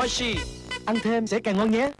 Oishi Ăn thêm sẽ càng ngon nhé.